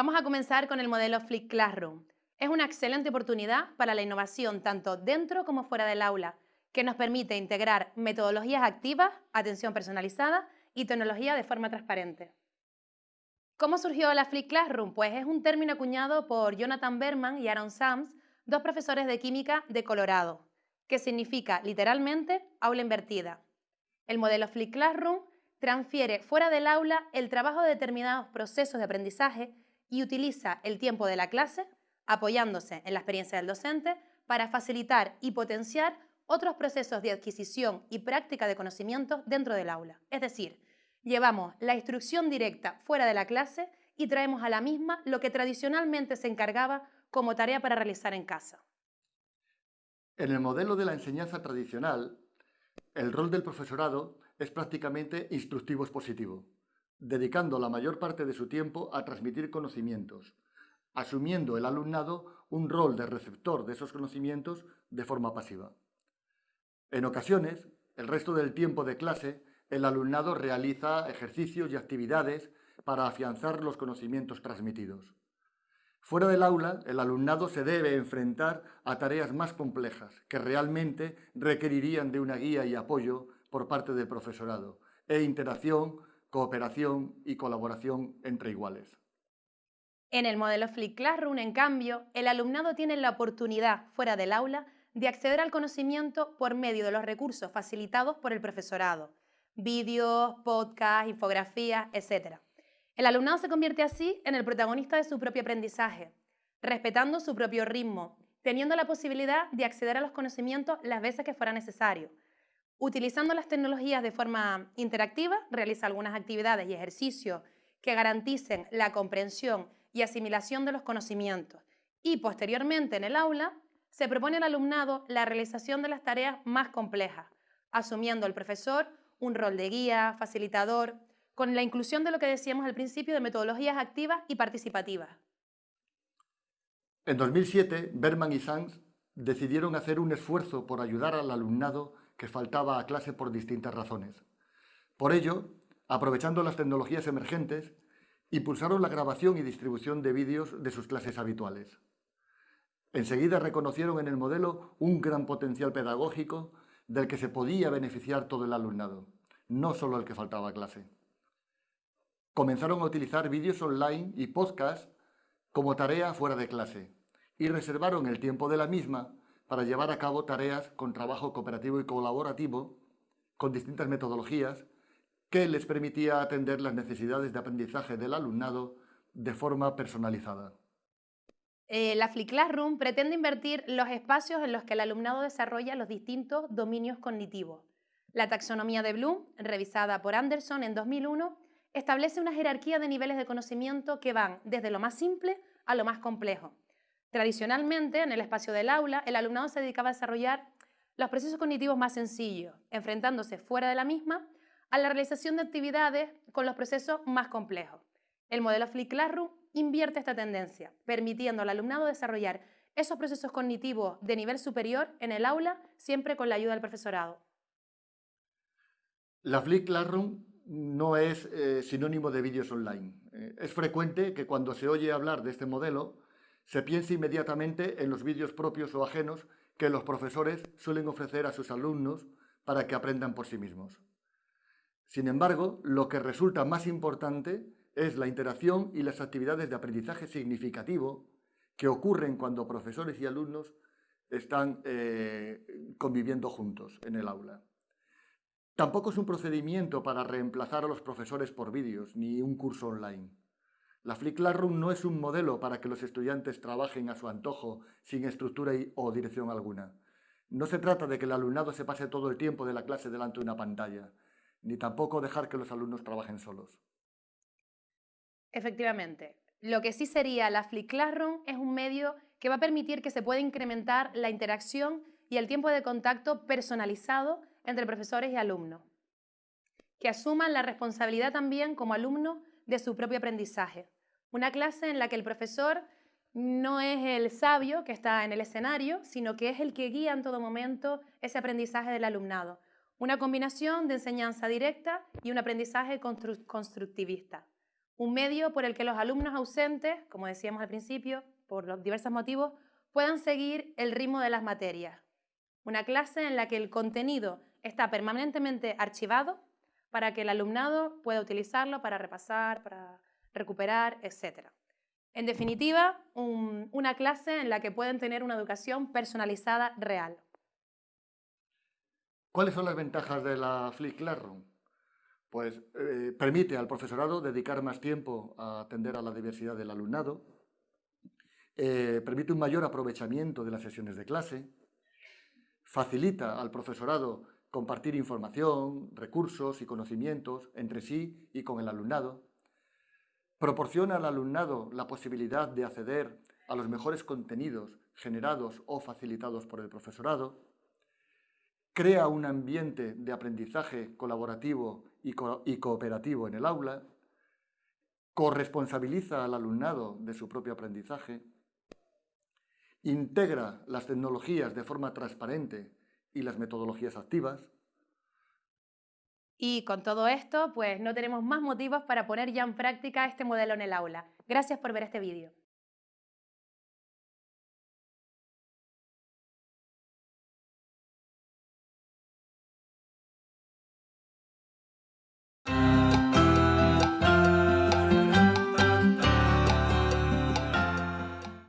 Vamos a comenzar con el modelo Flip Classroom. Es una excelente oportunidad para la innovación tanto dentro como fuera del aula, que nos permite integrar metodologías activas, atención personalizada y tecnología de forma transparente. ¿Cómo surgió la Flip Classroom? Pues es un término acuñado por Jonathan Berman y Aaron Sams, dos profesores de química de Colorado, que significa literalmente aula invertida. El modelo Flip Classroom transfiere fuera del aula el trabajo de determinados procesos de aprendizaje y utiliza el tiempo de la clase, apoyándose en la experiencia del docente, para facilitar y potenciar otros procesos de adquisición y práctica de conocimientos dentro del aula. Es decir, llevamos la instrucción directa fuera de la clase y traemos a la misma lo que tradicionalmente se encargaba como tarea para realizar en casa. En el modelo de la enseñanza tradicional, el rol del profesorado es prácticamente instructivo expositivo, dedicando la mayor parte de su tiempo a transmitir conocimientos, asumiendo el alumnado un rol de receptor de esos conocimientos de forma pasiva. En ocasiones, el resto del tiempo de clase, el alumnado realiza ejercicios y actividades para afianzar los conocimientos transmitidos. Fuera del aula, el alumnado se debe enfrentar a tareas más complejas que realmente requerirían de una guía y apoyo por parte del profesorado e interacción, cooperación y colaboración entre iguales. En el modelo Flip Classroom, en cambio, el alumnado tiene la oportunidad, fuera del aula, de acceder al conocimiento por medio de los recursos facilitados por el profesorado, vídeos, podcasts, infografías, etc. El alumnado se convierte así en el protagonista de su propio aprendizaje, respetando su propio ritmo, teniendo la posibilidad de acceder a los conocimientos las veces que fuera necesario. Utilizando las tecnologías de forma interactiva, realiza algunas actividades y ejercicios que garanticen la comprensión y asimilación de los conocimientos. Y posteriormente en el aula se propone al alumnado la realización de las tareas más complejas, asumiendo el profesor un rol de guía, facilitador, con la inclusión de lo que decíamos al principio de metodologías activas y participativas. En 2007, Berman y Sanz decidieron hacer un esfuerzo por ayudar al alumnado que faltaba a clase por distintas razones. Por ello, aprovechando las tecnologías emergentes, impulsaron la grabación y distribución de vídeos de sus clases habituales. Enseguida reconocieron en el modelo un gran potencial pedagógico del que se podía beneficiar todo el alumnado, no solo el que faltaba a clase. Comenzaron a utilizar vídeos online y podcasts como tarea fuera de clase y reservaron el tiempo de la misma para llevar a cabo tareas con trabajo cooperativo y colaborativo con distintas metodologías que les permitía atender las necesidades de aprendizaje del alumnado de forma personalizada. Eh, la Flip Classroom pretende invertir los espacios en los que el alumnado desarrolla los distintos dominios cognitivos. La taxonomía de Bloom, revisada por Anderson en 2001, establece una jerarquía de niveles de conocimiento que van desde lo más simple a lo más complejo. Tradicionalmente, en el espacio del aula, el alumnado se dedicaba a desarrollar los procesos cognitivos más sencillos, enfrentándose fuera de la misma a la realización de actividades con los procesos más complejos. El modelo Flip Classroom invierte esta tendencia, permitiendo al alumnado desarrollar esos procesos cognitivos de nivel superior en el aula, siempre con la ayuda del profesorado. La Flip Classroom no es eh, sinónimo de vídeos online. Eh, es frecuente que cuando se oye hablar de este modelo, se piense inmediatamente en los vídeos propios o ajenos que los profesores suelen ofrecer a sus alumnos para que aprendan por sí mismos. Sin embargo, lo que resulta más importante es la interacción y las actividades de aprendizaje significativo que ocurren cuando profesores y alumnos están eh, conviviendo juntos en el aula. Tampoco es un procedimiento para reemplazar a los profesores por vídeos, ni un curso online. La Flip Classroom no es un modelo para que los estudiantes trabajen a su antojo, sin estructura o dirección alguna. No se trata de que el alumnado se pase todo el tiempo de la clase delante de una pantalla, ni tampoco dejar que los alumnos trabajen solos. Efectivamente. Lo que sí sería la Flip Classroom es un medio que va a permitir que se pueda incrementar la interacción y el tiempo de contacto personalizado entre profesores y alumnos. Que asuman la responsabilidad también como alumnos de su propio aprendizaje. Una clase en la que el profesor no es el sabio que está en el escenario, sino que es el que guía en todo momento ese aprendizaje del alumnado. Una combinación de enseñanza directa y un aprendizaje constructivista un medio por el que los alumnos ausentes, como decíamos al principio, por diversos motivos, puedan seguir el ritmo de las materias. Una clase en la que el contenido está permanentemente archivado para que el alumnado pueda utilizarlo para repasar, para recuperar, etc. En definitiva, una clase en la que pueden tener una educación personalizada real. ¿Cuáles son las ventajas de la Flip Classroom? Pues eh, permite al profesorado dedicar más tiempo a atender a la diversidad del alumnado, eh, permite un mayor aprovechamiento de las sesiones de clase, facilita al profesorado compartir información, recursos y conocimientos entre sí y con el alumnado, proporciona al alumnado la posibilidad de acceder a los mejores contenidos generados o facilitados por el profesorado, crea un ambiente de aprendizaje colaborativo y, cooperativo en el aula, corresponsabiliza al alumnado de su propio aprendizaje, integra las tecnologías de forma transparente y las metodologías activas. Y con todo esto, pues no tenemos más motivos para poner ya en práctica este modelo en el aula. Gracias por ver este vídeo.